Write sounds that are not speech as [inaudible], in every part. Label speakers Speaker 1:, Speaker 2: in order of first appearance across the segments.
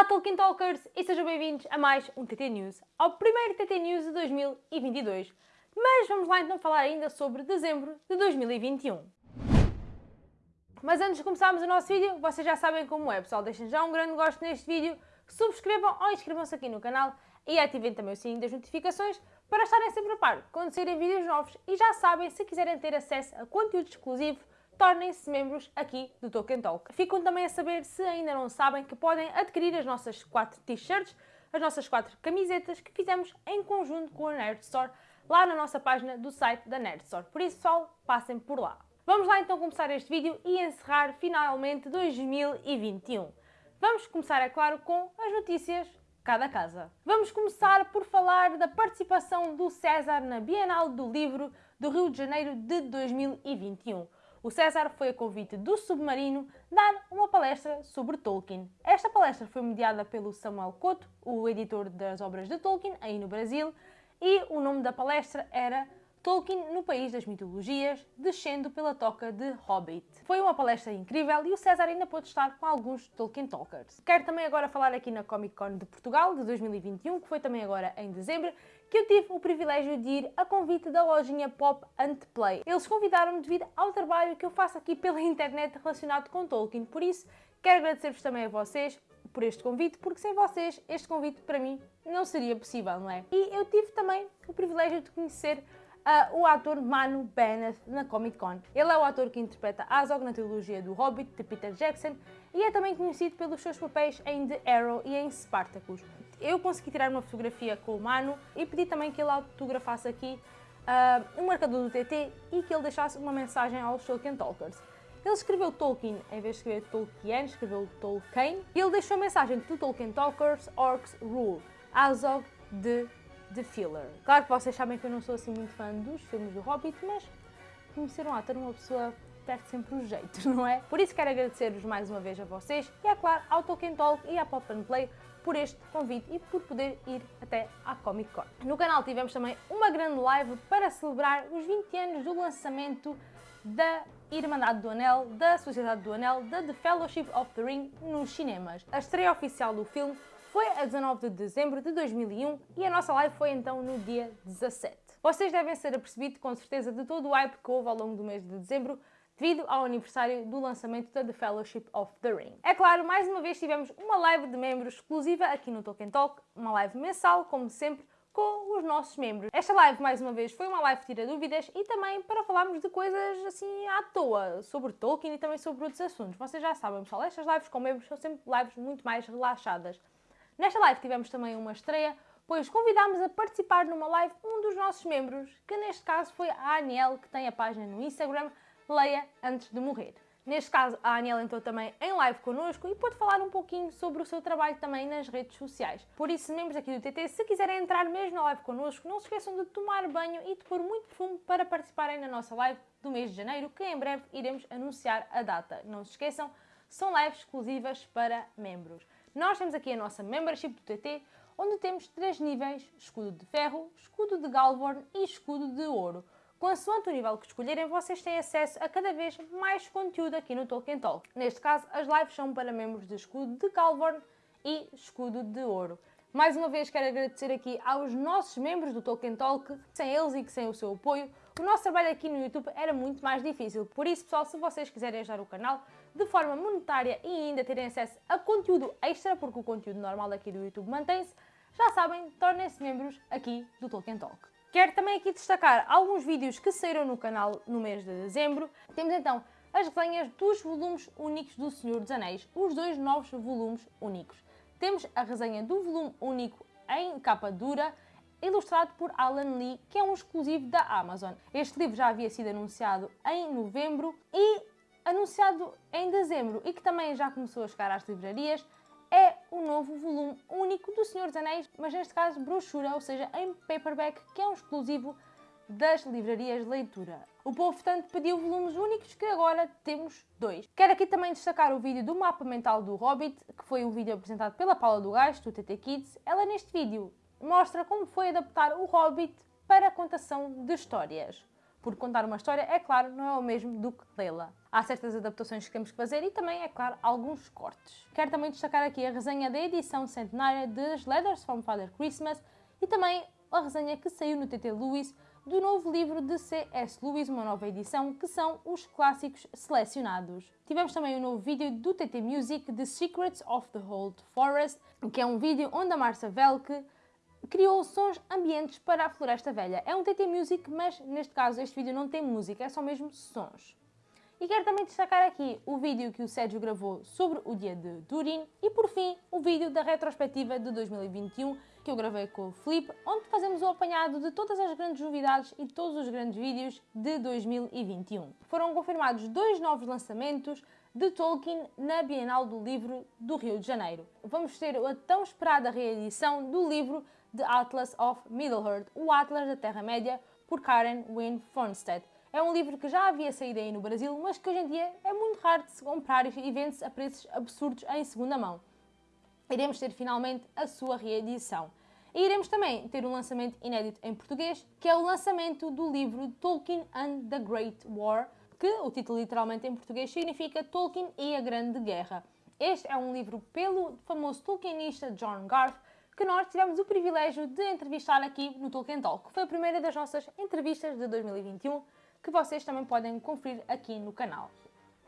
Speaker 1: Olá Tolkien Talkers e sejam bem-vindos a mais um TT News, ao primeiro TT News de 2022. Mas vamos lá então falar ainda sobre dezembro de 2021. Mas antes de começarmos o nosso vídeo, vocês já sabem como é, pessoal. Deixem já um grande gosto neste vídeo, subscrevam ou inscrevam-se aqui no canal e ativem também o sininho das notificações para estarem sempre a par quando saírem vídeos novos. E já sabem, se quiserem ter acesso a conteúdo exclusivo, tornem-se membros aqui do Tolkien Talk. Ficam também a saber, se ainda não sabem, que podem adquirir as nossas quatro t-shirts, as nossas quatro camisetas que fizemos em conjunto com a Nerd Store, lá na nossa página do site da Nerd Store. Por isso, pessoal, passem por lá. Vamos lá então começar este vídeo e encerrar finalmente 2021. Vamos começar, é claro, com as notícias cada casa. Vamos começar por falar da participação do César na Bienal do Livro do Rio de Janeiro de 2021 o César foi a convite do Submarino dar uma palestra sobre Tolkien. Esta palestra foi mediada pelo Samuel Couto, o editor das obras de Tolkien, aí no Brasil, e o nome da palestra era Tolkien no País das Mitologias, descendo pela toca de Hobbit. Foi uma palestra incrível e o César ainda pôde estar com alguns Tolkien Talkers. Quero também agora falar aqui na Comic Con de Portugal de 2021, que foi também agora em dezembro, que eu tive o privilégio de ir a convite da lojinha Pop and Play. Eles convidaram-me devido ao trabalho que eu faço aqui pela internet relacionado com Tolkien, por isso quero agradecer-vos também a vocês por este convite, porque sem vocês este convite para mim não seria possível, não é? E eu tive também o privilégio de conhecer uh, o ator Manu Bennett na Comic Con. Ele é o ator que interpreta Azog na trilogia do Hobbit de Peter Jackson e é também conhecido pelos seus papéis em The Arrow e em Spartacus. Eu consegui tirar uma fotografia com o Manu e pedi também que ele autografasse aqui uh, um marcador do TT e que ele deixasse uma mensagem aos Tolkien Talkers. Ele escreveu Tolkien em vez de escrever Tolkien, escreveu Tolkien. E ele deixou a mensagem do Tolkien Talkers Orcs Rule, Azog de The Filler. Claro que vocês sabem que eu não sou assim muito fã dos filmes do Hobbit, mas conhecer um ator, uma pessoa perde sempre os jeitos, [laughs] não é? Por isso quero agradecer-vos mais uma vez a vocês e, é claro, ao Tolkien Talk e à Pop and Play por este convite e por poder ir até à Comic Con. No canal tivemos também uma grande live para celebrar os 20 anos do lançamento da Irmandade do Anel, da Sociedade do Anel, da The Fellowship of the Ring nos cinemas. A estreia oficial do filme foi a 19 de dezembro de 2001 e a nossa live foi então no dia 17. Vocês devem ser apercebidos com certeza de todo o hype que houve ao longo do mês de dezembro devido ao aniversário do lançamento da The Fellowship of the Ring. É claro, mais uma vez tivemos uma live de membros exclusiva aqui no Tolkien Talk, uma live mensal, como sempre, com os nossos membros. Esta live, mais uma vez, foi uma live tira dúvidas e também para falarmos de coisas assim à toa, sobre Tolkien e também sobre outros assuntos. Vocês já sabem, pessoal, estas lives com membros são sempre lives muito mais relaxadas. Nesta live tivemos também uma estreia, pois convidámos a participar numa live um dos nossos membros, que neste caso foi a Aniel, que tem a página no Instagram Leia Antes de Morrer. Neste caso, a Aniel entrou também em live connosco e pôde falar um pouquinho sobre o seu trabalho também nas redes sociais. Por isso, membros aqui do TT, se quiserem entrar mesmo na live connosco, não se esqueçam de tomar banho e de pôr muito perfume para participarem na nossa live do mês de janeiro, que em breve iremos anunciar a data. Não se esqueçam, são lives exclusivas para membros. Nós temos aqui a nossa membership do TT, onde temos três níveis, escudo de ferro, escudo de Galvorn e escudo de ouro. Consoante o nível que escolherem, vocês têm acesso a cada vez mais conteúdo aqui no Tolkien Talk. Neste caso, as lives são para membros de escudo de Galvorn e escudo de ouro. Mais uma vez quero agradecer aqui aos nossos membros do Tolkien Talk. Sem eles e que sem o seu apoio, o nosso trabalho aqui no YouTube era muito mais difícil. Por isso, pessoal, se vocês quiserem ajudar o canal, de forma monetária e ainda terem acesso a conteúdo extra, porque o conteúdo normal aqui do YouTube mantém-se, já sabem, tornem-se membros aqui do Tolkien Talk. Quero também aqui destacar alguns vídeos que saíram no canal no mês de dezembro. Temos então as resenhas dos volumes únicos do Senhor dos Anéis, os dois novos volumes únicos. Temos a resenha do volume único em capa dura, ilustrado por Alan Lee, que é um exclusivo da Amazon. Este livro já havia sido anunciado em novembro e anunciado em dezembro e que também já começou a chegar às livrarias, é o novo volume único do Senhor dos Anéis, mas neste caso brochura, ou seja, em paperback, que é um exclusivo das livrarias de leitura. O povo, portanto, pediu volumes únicos, que agora temos dois. Quero aqui também destacar o vídeo do mapa mental do Hobbit, que foi um vídeo apresentado pela Paula do Gás, do TT Kids. Ela, neste vídeo, mostra como foi adaptar o Hobbit para a contação de histórias. Porque contar uma história, é claro, não é o mesmo do que lê-la. Há certas adaptações que temos que fazer e também, é claro, alguns cortes. Quero também destacar aqui a resenha da edição centenária das Letters from Father Christmas e também a resenha que saiu no TT Lewis do novo livro de C.S. Lewis, uma nova edição, que são os clássicos selecionados. Tivemos também um novo vídeo do TT Music, The Secrets of the Old Forest, que é um vídeo onde a Marcia Velke criou sons ambientes para a Floresta Velha. É um TT Music, mas neste caso este vídeo não tem música, é só mesmo sons. E quero também destacar aqui o vídeo que o Sérgio gravou sobre o dia de Turim e, por fim, o vídeo da retrospectiva de 2021 que eu gravei com o Felipe, onde fazemos o apanhado de todas as grandes novidades e todos os grandes vídeos de 2021. Foram confirmados dois novos lançamentos de Tolkien na Bienal do Livro do Rio de Janeiro. Vamos ter a tão esperada reedição do livro The Atlas of Middle-earth, o Atlas da Terra-média, por Karen Wynne Fonstedt. É um livro que já havia saído aí no Brasil, mas que hoje em dia é muito raro de se comprar e vende-se a preços absurdos em segunda mão. Iremos ter finalmente a sua reedição. E iremos também ter um lançamento inédito em português, que é o lançamento do livro Tolkien and the Great War, que o título literalmente em português significa Tolkien e a Grande Guerra. Este é um livro pelo famoso tolkienista John Garth, que nós tivemos o privilégio de entrevistar aqui no Tolkien Talk, foi a primeira das nossas entrevistas de 2021 que vocês também podem conferir aqui no canal.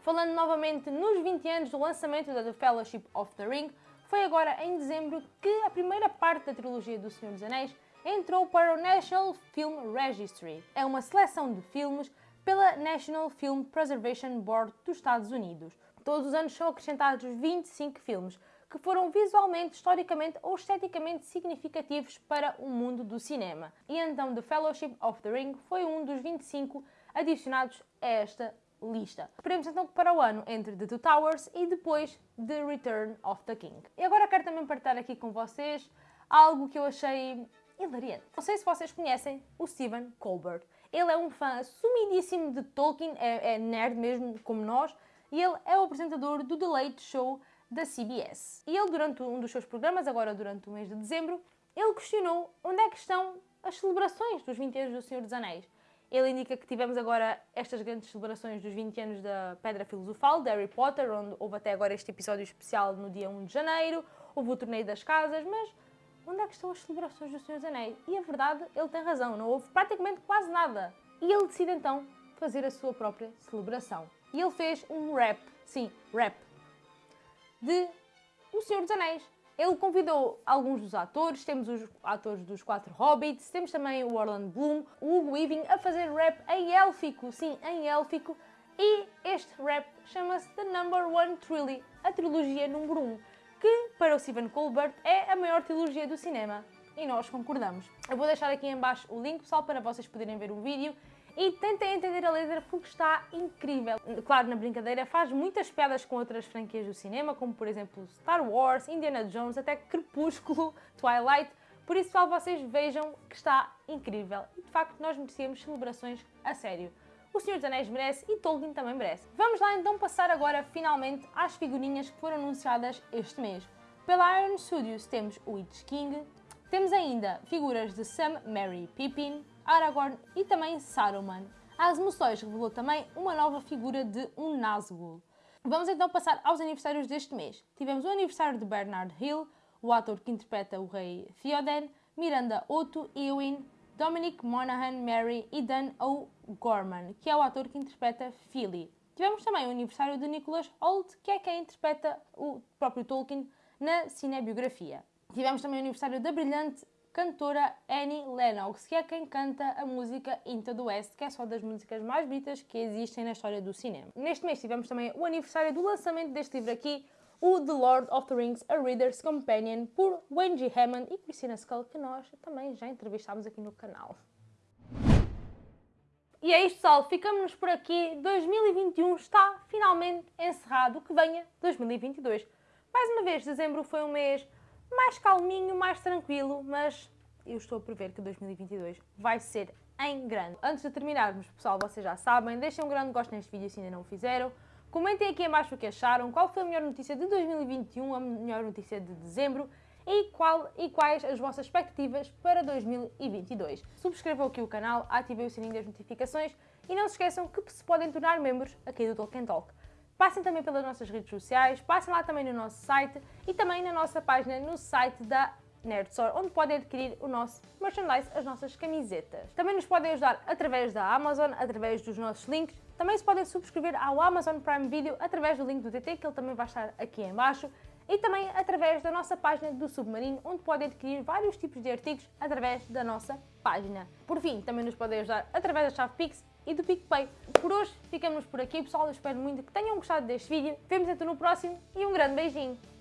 Speaker 1: Falando novamente nos 20 anos do lançamento da The Fellowship of the Ring, foi agora em dezembro que a primeira parte da trilogia do Senhor dos Anéis entrou para o National Film Registry. É uma seleção de filmes pela National Film Preservation Board dos Estados Unidos. Todos os anos são acrescentados 25 filmes que foram visualmente, historicamente ou esteticamente significativos para o mundo do cinema. E então The Fellowship of the Ring foi um dos 25 adicionados a esta lista. Esperemos então que para o ano entre The Two Towers e depois The Return of the King. E agora quero também partilhar aqui com vocês algo que eu achei hilariante. Não sei se vocês conhecem o Stephen Colbert. Ele é um fã sumidíssimo de Tolkien, é, é nerd mesmo como nós, e ele é o apresentador do The Late Show da CBS. E ele, durante um dos seus programas, agora durante o mês de dezembro, ele questionou onde é que estão as celebrações dos 20 anos do Senhor dos Anéis. Ele indica que tivemos agora estas grandes celebrações dos 20 anos da Pedra Filosofal, de Harry Potter, onde houve até agora este episódio especial no dia 1 de janeiro, houve o Torneio das Casas, mas onde é que estão as celebrações do Senhor dos Anéis? E a verdade, ele tem razão, não houve praticamente quase nada. E ele decide então fazer a sua própria celebração. E ele fez um rap, sim, rap, de O Senhor dos Anéis. Ele convidou alguns dos atores, temos os atores dos quatro Hobbits, temos também o Orlando Bloom, o Hugo Weaving a fazer rap em élfico, sim, em élfico, e este rap chama-se The Number One Trilogy, a trilogia número 1, um, que para o Stephen Colbert é a maior trilogia do cinema. E nós concordamos. Eu vou deixar aqui em baixo o link, pessoal, para vocês poderem ver o vídeo e tentem entender a letra porque está incrível. Claro, na brincadeira, faz muitas piadas com outras franquias do cinema, como por exemplo Star Wars, Indiana Jones, até Crepúsculo, [laughs] Twilight. Por isso, pessoal, vocês vejam que está incrível. E de facto, nós merecíamos celebrações a sério. O Senhor dos Anéis merece e Tolkien também merece. Vamos lá então passar agora finalmente às figurinhas que foram anunciadas este mês. Pela Iron Studios temos o Witch King, temos ainda figuras de Sam, Mary e Pippin, Aragorn e também Saruman. As emoções revelou também uma nova figura de um Nazgûl. Vamos então passar aos aniversários deste mês. Tivemos o aniversário de Bernard Hill, o ator que interpreta o rei Theoden, Miranda Otto, Eowyn, Dominic Monaghan, Mary e Dan O'Gorman, que é o ator que interpreta Philly. Tivemos também o aniversário de Nicholas Hoult, que é quem interpreta o próprio Tolkien na cinebiografia. Tivemos também o aniversário da brilhante cantora Annie Lennox, que é quem canta a música Into the West, que é só das músicas mais bonitas que existem na história do cinema. Neste mês tivemos também o aniversário do lançamento deste livro aqui, o The Lord of the Rings, A Reader's Companion, por G. Hammond e Christina Skull, que nós também já entrevistámos aqui no canal. E é isto, pessoal. Ficamos por aqui. 2021 está finalmente encerrado. Que venha 2022. Mais uma vez, dezembro foi um mês mais calminho, mais tranquilo, mas eu estou a prever que 2022 vai ser em grande. Antes de terminarmos, pessoal, vocês já sabem, deixem um grande gosto neste vídeo se ainda não o fizeram. Comentem aqui abaixo o que acharam, qual foi a melhor notícia de 2021, a melhor notícia de dezembro e, qual, e quais as vossas expectativas para 2022. Subscrevam aqui o canal, ativem o sininho das notificações e não se esqueçam que se podem tornar membros aqui do Tolkien Talk. Passem também pelas nossas redes sociais, passem lá também no nosso site e também na nossa página no site da Nerd Store, onde podem adquirir o nosso merchandise, as nossas camisetas. Também nos podem ajudar através da Amazon, através dos nossos links. Também se podem subscrever ao Amazon Prime Video através do link do TT, que ele também vai estar aqui em baixo. E também através da nossa página do Submarino, onde podem adquirir vários tipos de artigos através da nossa página. Por fim, também nos podem ajudar através da chave Pix e do PicPay. Por hoje ficamos por aqui, pessoal. Eu espero muito que tenham gostado deste vídeo. Vemos então no próximo e um grande beijinho!